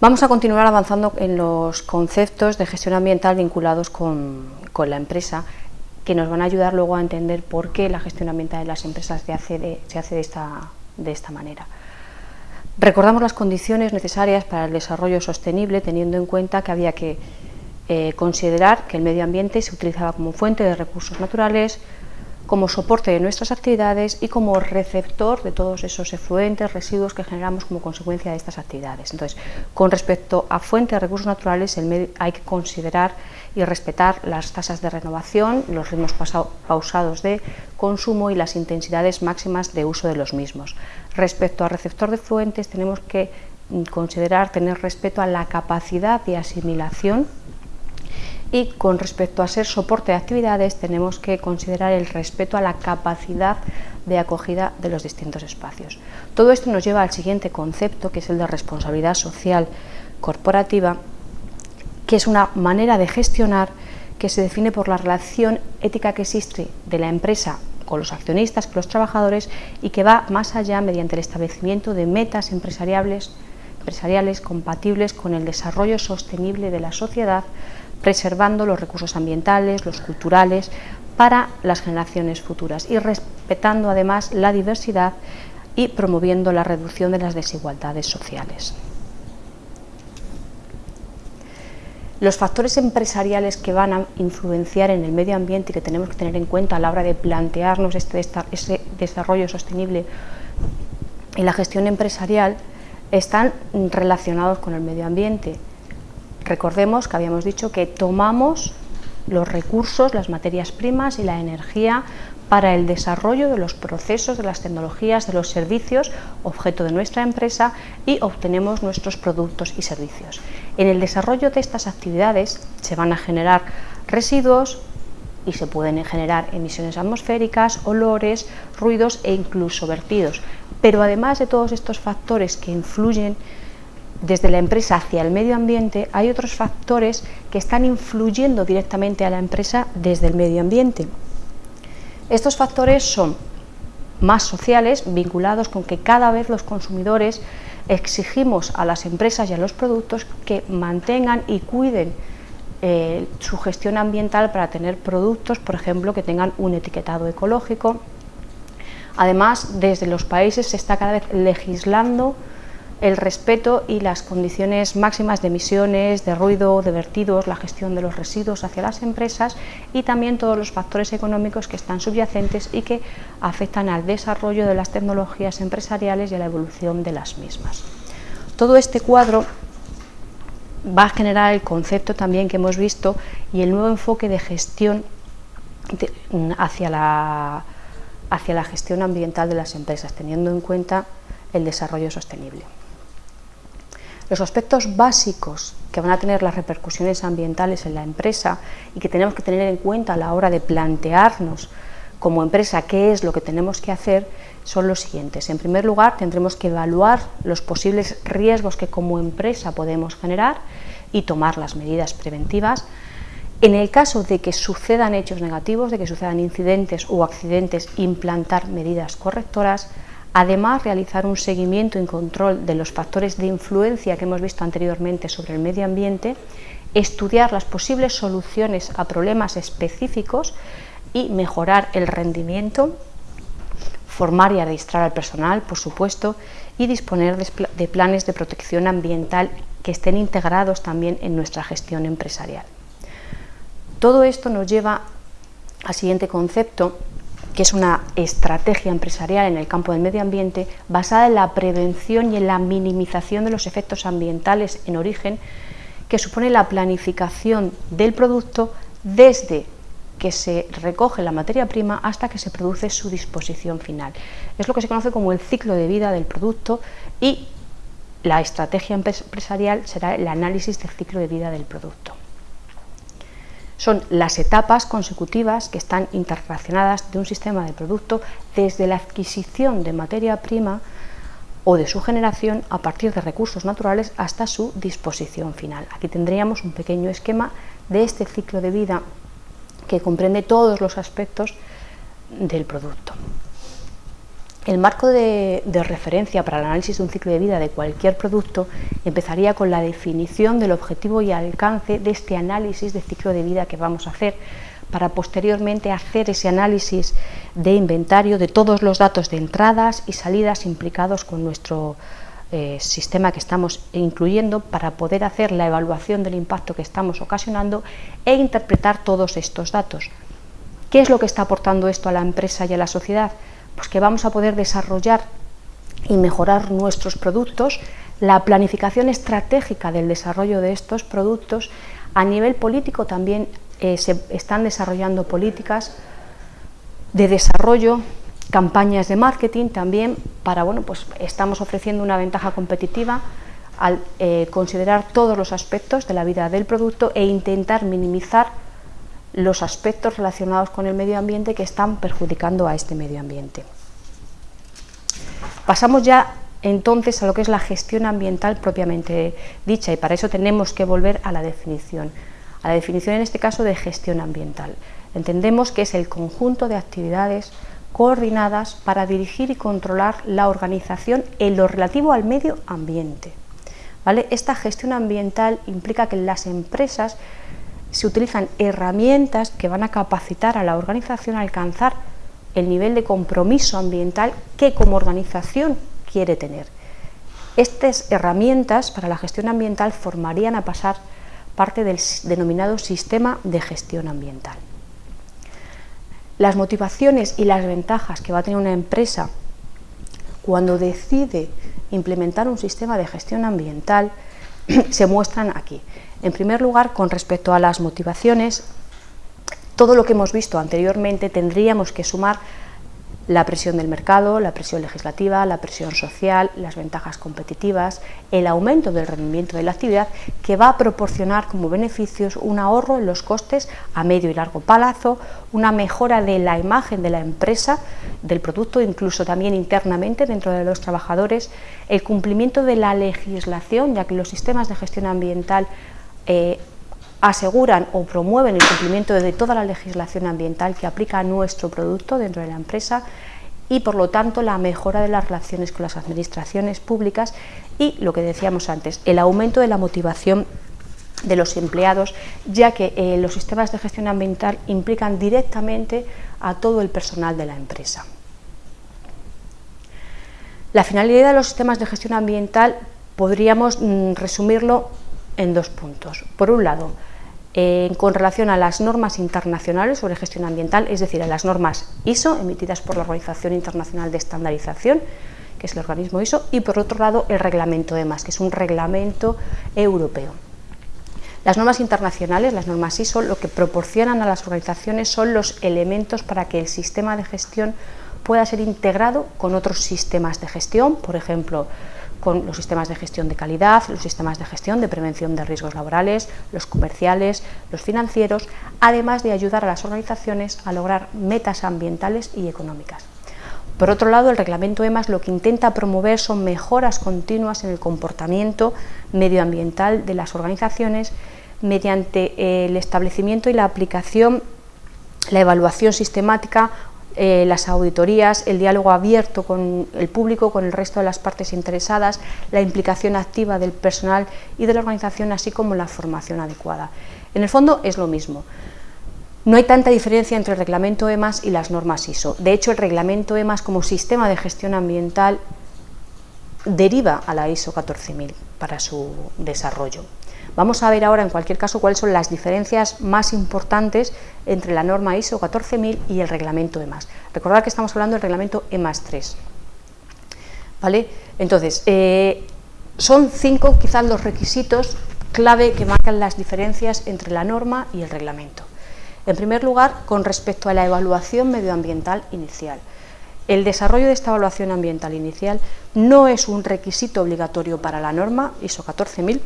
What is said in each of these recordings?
Vamos a continuar avanzando en los conceptos de gestión ambiental vinculados con, la empresa, que nos van a ayudar luego a entender por qué la gestión ambiental de las empresas se hace de, se hace de, esta, de esta manera. Recordamos las condiciones necesarias para el desarrollo sostenible, teniendo en cuenta que había que eh, considerar que el medio ambiente se utilizaba como fuente de recursos naturales, como soporte de nuestras actividades y como receptor de todos esos efluentes, residuos que generamos como consecuencia de estas actividades. Entonces, con respecto a fuentes de recursos naturales, hay que considerar y respetar las tasas de renovación, los ritmos pausados de consumo y las intensidades máximas de uso de los mismos. Respecto al receptor de efluentes, tenemos que mm, considerar tener respeto a la capacidad de asimilación y con respecto a ser soporte de actividades tenemos que considerar el respeto a la capacidad de acogida de los distintos espacios. Todo esto nos lleva al siguiente concepto que es el de responsabilidad social corporativa que es una manera de gestionar que se define por la relación ética que existe de la empresa con los accionistas, con los trabajadores y que va más allá mediante el establecimiento de metas empresariales, empresariales compatibles con el desarrollo sostenible de la sociedad preservando los recursos ambientales, los culturales, para las generaciones futuras y respetando además la diversidad y promoviendo la reducción de las desigualdades sociales. Los factores empresariales que van a influenciar en el medio ambiente y que tenemos que tener en cuenta a la hora de plantearnos este, ese desarrollo sostenible y la gestión empresarial están relacionados con el medio ambiente Recordemos que habíamos dicho que tomamos los recursos, las materias primas y la energía para el desarrollo de los procesos, de las tecnologías, de los servicios, objeto de nuestra empresa, y obtenemos nuestros productos y servicios. En el desarrollo de estas actividades se van a generar residuos y se pueden generar emisiones atmosféricas, olores, ruidos e incluso vertidos. Pero además de todos estos factores que influyen desde la empresa hacia el medio ambiente, hay otros factores que están influyendo directamente a la empresa desde el medio ambiente. Estos factores son más sociales, vinculados con que cada vez los consumidores exigimos a las empresas y a los productos que mantengan y cuiden eh, su gestión ambiental para tener productos, por ejemplo, que tengan un etiquetado ecológico. Además, desde los países se está cada vez legislando el respeto y las condiciones máximas de emisiones, de ruido, de vertidos, la gestión de los residuos hacia las empresas y también todos los factores económicos que están subyacentes y que afectan al desarrollo de las tecnologías empresariales y a la evolución de las mismas. Todo este cuadro va a generar el concepto también que hemos visto y el nuevo enfoque de gestión hacia, la, hacia la gestión ambiental de las empresas, teniendo en cuenta el desarrollo sostenible. Los aspectos básicos que van a tener las repercusiones ambientales en la empresa y que tenemos que tener en cuenta a la hora de plantearnos como empresa qué es lo que tenemos que hacer son los siguientes. En primer lugar, tendremos que evaluar los posibles riesgos que como empresa podemos generar y tomar las medidas preventivas. En el caso de que sucedan hechos negativos, de que sucedan incidentes o accidentes, implantar medidas correctoras, Además, realizar un seguimiento y control de los factores de influencia que hemos visto anteriormente sobre el medio ambiente, estudiar las posibles soluciones a problemas específicos y mejorar el rendimiento, formar y adiestrar al personal, por supuesto, y disponer de planes de protección ambiental que estén integrados también en nuestra gestión empresarial. Todo esto nos lleva al siguiente concepto, que es una estrategia empresarial en el campo del medio ambiente basada en la prevención y en la minimización de los efectos ambientales en origen, que supone la planificación del producto desde que se recoge la materia prima hasta que se produce su disposición final. Es lo que se conoce como el ciclo de vida del producto y la estrategia empresarial será el análisis del ciclo de vida del producto. Son las etapas consecutivas que están interrelacionadas de un sistema de producto desde la adquisición de materia prima o de su generación a partir de recursos naturales hasta su disposición final. Aquí tendríamos un pequeño esquema de este ciclo de vida que comprende todos los aspectos del producto. El marco de, referencia para el análisis de un ciclo de vida de cualquier producto empezaría con la definición del objetivo y alcance de este análisis de ciclo de vida que vamos a hacer para posteriormente hacer ese análisis de inventario de todos los datos de entradas y salidas implicados con nuestro eh, sistema que estamos incluyendo para poder hacer la evaluación del impacto que estamos ocasionando e interpretar todos estos datos. ¿Qué es lo que está aportando esto a la empresa y a la sociedad? Pues que vamos a poder desarrollar y mejorar nuestros productos, la planificación estratégica del desarrollo de estos productos, a nivel político también eh, se están desarrollando políticas de desarrollo, campañas de marketing también para, bueno, pues estamos ofreciendo una ventaja competitiva al eh, considerar todos los aspectos de la vida del producto e intentar minimizar los aspectos relacionados con el medio ambiente que están perjudicando a este medio ambiente. Pasamos ya entonces a lo que es la gestión ambiental propiamente dicha y para eso tenemos que volver a la definición, a la definición en este caso de gestión ambiental. Entendemos que es el conjunto de actividades coordinadas para dirigir y controlar la organización en lo relativo al medio ambiente. ¿Vale? Esta gestión ambiental implica que las empresas se utilizan herramientas que van a capacitar a la organización a alcanzar el nivel de compromiso ambiental que como organización quiere tener. Estas herramientas para la gestión ambiental formarían a pasar parte del denominado sistema de gestión ambiental. Las motivaciones y las ventajas que va a tener una empresa cuando decide implementar un sistema de gestión ambiental se muestran aquí. En primer lugar, con respecto a las motivaciones, todo lo que hemos visto anteriormente tendríamos que sumar la presión del mercado, la presión legislativa, la presión social, las ventajas competitivas, el aumento del rendimiento de la actividad que va a proporcionar como beneficios un ahorro en los costes a medio y largo plazo, una mejora de la imagen de la empresa, del producto, incluso también internamente dentro de los trabajadores, el cumplimiento de la legislación, ya que los sistemas de gestión ambiental eh, aseguran o promueven el cumplimiento de toda la legislación ambiental que aplica a nuestro producto dentro de la empresa y por lo tanto la mejora de las relaciones con las administraciones públicas y lo que decíamos antes, el aumento de la motivación de los empleados, ya que eh, los sistemas de gestión ambiental implican directamente a todo el personal de la empresa. La finalidad de los sistemas de gestión ambiental podríamos mm, resumirlo en dos puntos. Por un lado, con relación a las normas internacionales sobre gestión ambiental, es decir, a las normas ISO emitidas por la Organización Internacional de Estandarización, que es el organismo ISO, y por otro lado el reglamento EMAS, que es un reglamento europeo. Las normas internacionales, las normas ISO, lo que proporcionan a las organizaciones son los elementos para que el sistema de gestión pueda ser integrado con otros sistemas de gestión, por ejemplo, con los sistemas de gestión de calidad, los sistemas de gestión de prevención de riesgos laborales, los comerciales, los financieros, además de ayudar a las organizaciones a lograr metas ambientales y económicas. Por otro lado, el reglamento EMAS lo que intenta promover son mejoras continuas en el comportamiento medioambiental de las organizaciones mediante el establecimiento y la aplicación, la evaluación sistemática eh, las auditorías, el diálogo abierto con el público, con el resto de las partes interesadas, la implicación activa del personal y de la organización, así como la formación adecuada. En el fondo es lo mismo. No hay tanta diferencia entre el reglamento EMAS y las normas ISO. De hecho, el reglamento EMAS como sistema de gestión ambiental deriva a la ISO 14000 para su desarrollo. Vamos a ver ahora, en cualquier caso, cuáles son las diferencias más importantes entre la norma ISO 14000 y el reglamento EMAS. Recordad que estamos hablando del reglamento EMAS 3. ¿Vale? Entonces, eh, son cinco quizás los requisitos clave que marcan las diferencias entre la norma y el reglamento. En primer lugar, con respecto a la evaluación medioambiental inicial. El desarrollo de esta evaluación ambiental inicial no es un requisito obligatorio para la norma ISO 14000,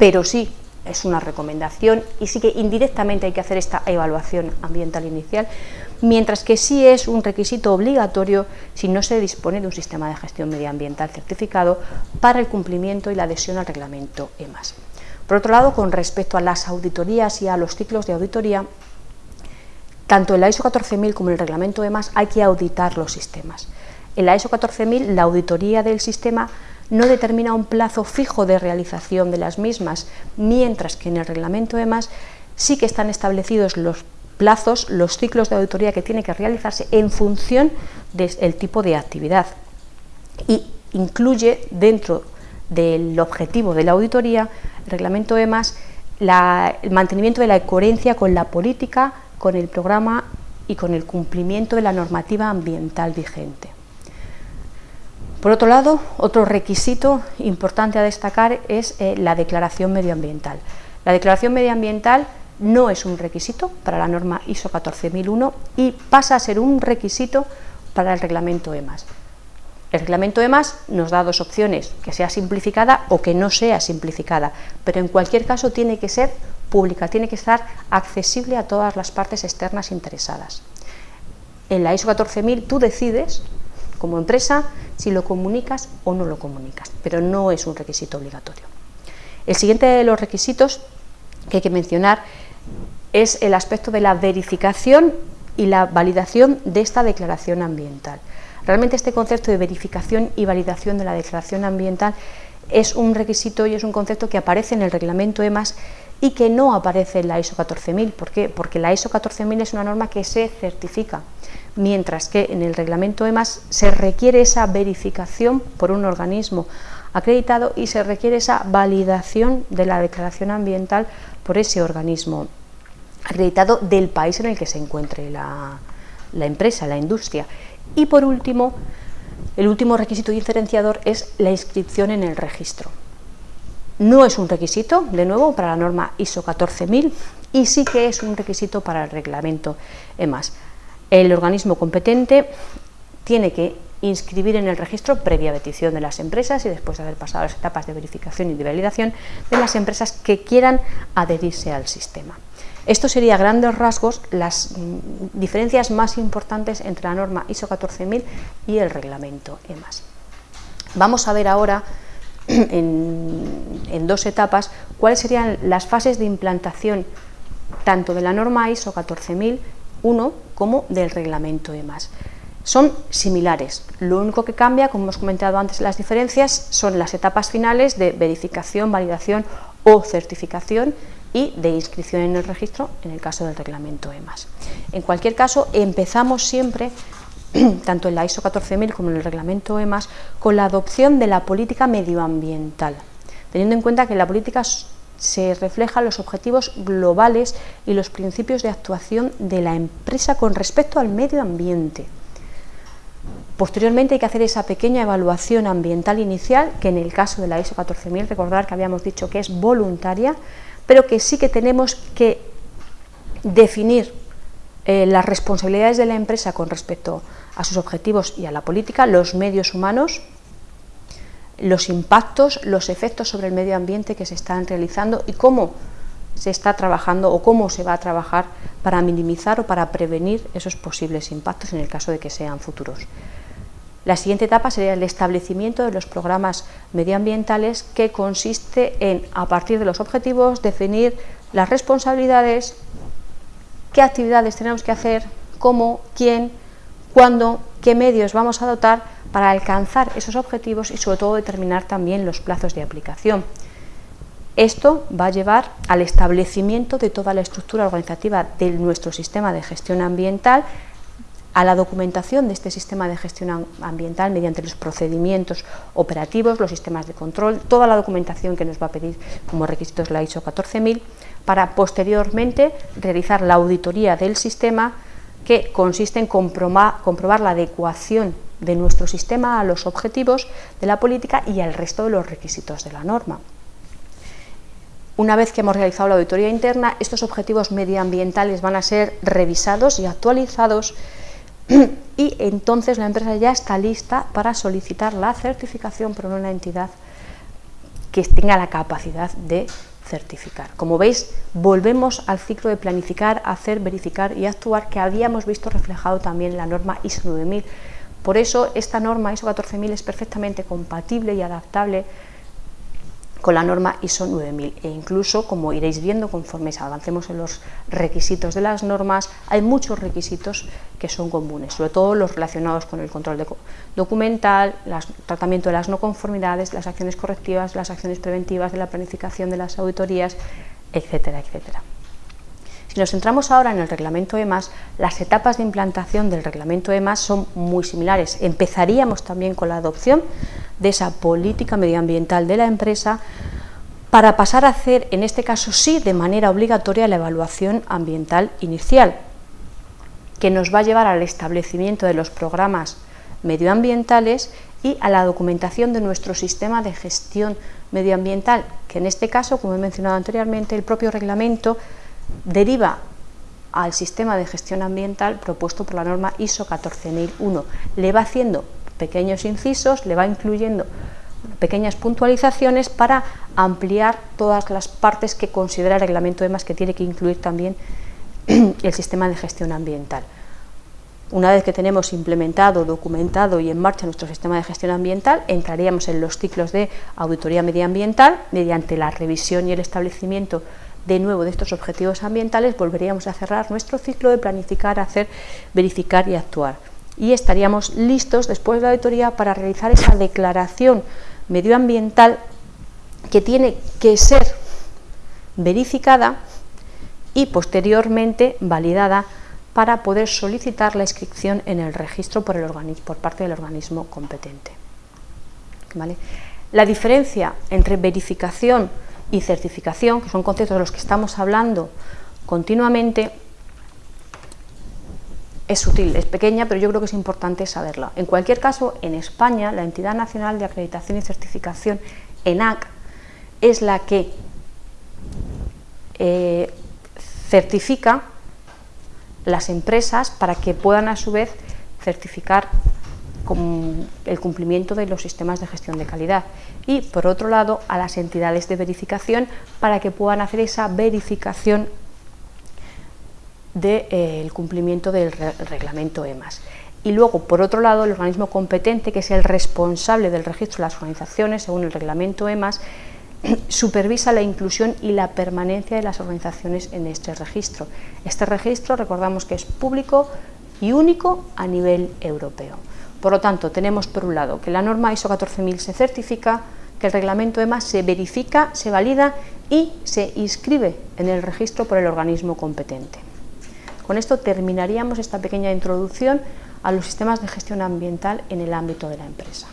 pero sí es una recomendación y sí que indirectamente hay que hacer esta evaluación ambiental inicial, mientras que sí es un requisito obligatorio si no se dispone de un sistema de gestión medioambiental certificado para el cumplimiento y la adhesión al reglamento EMAS. Por otro lado, con respecto a las auditorías y a los ciclos de auditoría, tanto en la ISO 14000 como en el reglamento EMAS hay que auditar los sistemas. En la ISO 14000 la auditoría del sistema no determina un plazo fijo de realización de las mismas, mientras que en el reglamento EMAS sí que están establecidos los plazos, los ciclos de auditoría que tiene que realizarse en función del tipo de actividad y incluye dentro del objetivo de la auditoría, el reglamento EMAS, el mantenimiento de la coherencia con la política, con el programa y con el cumplimiento de la normativa ambiental vigente. Por otro lado, otro requisito importante a destacar es eh, la declaración medioambiental. La declaración medioambiental no es un requisito para la norma ISO 14001 y pasa a ser un requisito para el reglamento EMAS. El reglamento EMAS nos da dos opciones, que sea simplificada o que no sea simplificada, pero en cualquier caso tiene que ser pública, tiene que estar accesible a todas las partes externas interesadas. En la ISO 14000 tú decides como empresa si lo comunicas o no lo comunicas, pero no es un requisito obligatorio. El siguiente de los requisitos que hay que mencionar es el aspecto de la verificación y la validación de esta declaración ambiental. Realmente este concepto de verificación y validación de la declaración ambiental es un requisito y es un concepto que aparece en el reglamento EMAS y que no aparece en la ISO 14000. ¿Por qué? Porque la ISO 14000 es una norma que se certifica, mientras que en el reglamento EMAS se requiere esa verificación por un organismo acreditado y se requiere esa validación de la declaración ambiental por ese organismo acreditado del país en el que se encuentre la, la empresa, la industria. Y por último, el último requisito diferenciador es la inscripción en el registro. No es un requisito, de nuevo, para la norma ISO 14000 y sí que es un requisito para el reglamento EMAS. El organismo competente tiene que inscribir en el registro previa petición de las empresas y después de haber pasado las etapas de verificación y de validación de las empresas que quieran adherirse al sistema. Esto sería grandes rasgos las mm, diferencias más importantes entre la norma ISO 14000 y el reglamento EMAS. Vamos a ver ahora en, dos etapas cuáles serían las fases de implantación tanto de la norma ISO 14001 como del reglamento EMAS. Son similares, lo único que cambia, como hemos comentado antes, las diferencias son las etapas finales de verificación, validación o certificación y de inscripción en el registro en el caso del reglamento EMAS. En cualquier caso, empezamos siempre tanto en la ISO 14000 como en el reglamento EMAS, con la adopción de la política medioambiental, teniendo en cuenta que la política se refleja los objetivos globales y los principios de actuación de la empresa con respecto al medio ambiente. Posteriormente hay que hacer esa pequeña evaluación ambiental inicial, que en el caso de la ISO 14000, recordar que habíamos dicho que es voluntaria, pero que sí que tenemos que definir eh, las responsabilidades de la empresa con respecto a sus objetivos y a la política, los medios humanos, los impactos, los efectos sobre el medio ambiente que se están realizando y cómo se está trabajando o cómo se va a trabajar para minimizar o para prevenir esos posibles impactos en el caso de que sean futuros. La siguiente etapa sería el establecimiento de los programas medioambientales que consiste en, a partir de los objetivos, definir las responsabilidades, qué actividades tenemos que hacer, cómo, quién, cuándo, qué medios vamos a dotar para alcanzar esos objetivos y sobre todo determinar también los plazos de aplicación. Esto va a llevar al establecimiento de toda la estructura organizativa de nuestro sistema de gestión ambiental, a la documentación de este sistema de gestión ambiental mediante los procedimientos operativos, los sistemas de control, toda la documentación que nos va a pedir como requisitos la ISO 14000, para posteriormente realizar la auditoría del sistema que consiste en comprobar la adecuación de nuestro sistema a los objetivos de la política y al resto de los requisitos de la norma. Una vez que hemos realizado la auditoría interna, estos objetivos medioambientales van a ser revisados y actualizados y entonces la empresa ya está lista para solicitar la certificación por una entidad que tenga la capacidad de certificar. Como veis, volvemos al ciclo de planificar, hacer, verificar y actuar que habíamos visto reflejado también en la norma ISO 9000. Por eso esta norma ISO 14000 es perfectamente compatible y adaptable con la norma ISO 9000 e incluso, como iréis viendo conforme avancemos en los requisitos de las normas, hay muchos requisitos que son comunes, sobre todo los relacionados con el control documental, el tratamiento de las no conformidades, las acciones correctivas, las acciones preventivas, de la planificación de las auditorías, etcétera, etcétera. Si nos centramos ahora en el reglamento EMAS, las etapas de implantación del reglamento EMAS son muy similares. Empezaríamos también con la adopción de esa política medioambiental de la empresa para pasar a hacer, en este caso sí, de manera obligatoria la evaluación ambiental inicial, que nos va a llevar al establecimiento de los programas medioambientales y a la documentación de nuestro sistema de gestión medioambiental, que en este caso, como he mencionado anteriormente, el propio reglamento deriva al sistema de gestión ambiental propuesto por la norma ISO 14001. Le va haciendo pequeños incisos, le va incluyendo pequeñas puntualizaciones para ampliar todas las partes que considera el reglamento EMAS que tiene que incluir también el sistema de gestión ambiental. Una vez que tenemos implementado, documentado y en marcha nuestro sistema de gestión ambiental, entraríamos en los ciclos de auditoría medioambiental mediante la revisión y el establecimiento de nuevo de estos objetivos ambientales, volveríamos a cerrar nuestro ciclo de planificar, hacer, verificar y actuar. Y estaríamos listos después de la auditoría para realizar esa declaración medioambiental que tiene que ser verificada y posteriormente validada para poder solicitar la inscripción en el registro por, el por parte del organismo competente. La diferencia entre verificación y certificación, que son conceptos de los que estamos hablando continuamente, es sutil, es pequeña, pero yo creo que es importante saberla. En cualquier caso, en España, la Entidad Nacional de Acreditación y Certificación, ENAC, es la que eh, certifica las empresas para que puedan a su vez certificar el cumplimiento de los sistemas de gestión de calidad y por otro lado a las entidades de verificación para que puedan hacer esa verificación del de, eh, cumplimiento del reglamento EMAS. Y luego, por otro lado, el organismo competente, que es el responsable del registro de las organizaciones según el reglamento EMAS, supervisa la inclusión y la permanencia de las organizaciones en este registro. Este registro, recordamos que es público y único a nivel europeo. Por lo tanto, tenemos por un lado que la norma ISO 14000 se certifica, que el reglamento EMA se verifica, se valida y se inscribe en el registro por el organismo competente. Con esto terminaríamos esta pequeña introducción a los sistemas de gestión ambiental en el ámbito de la empresa.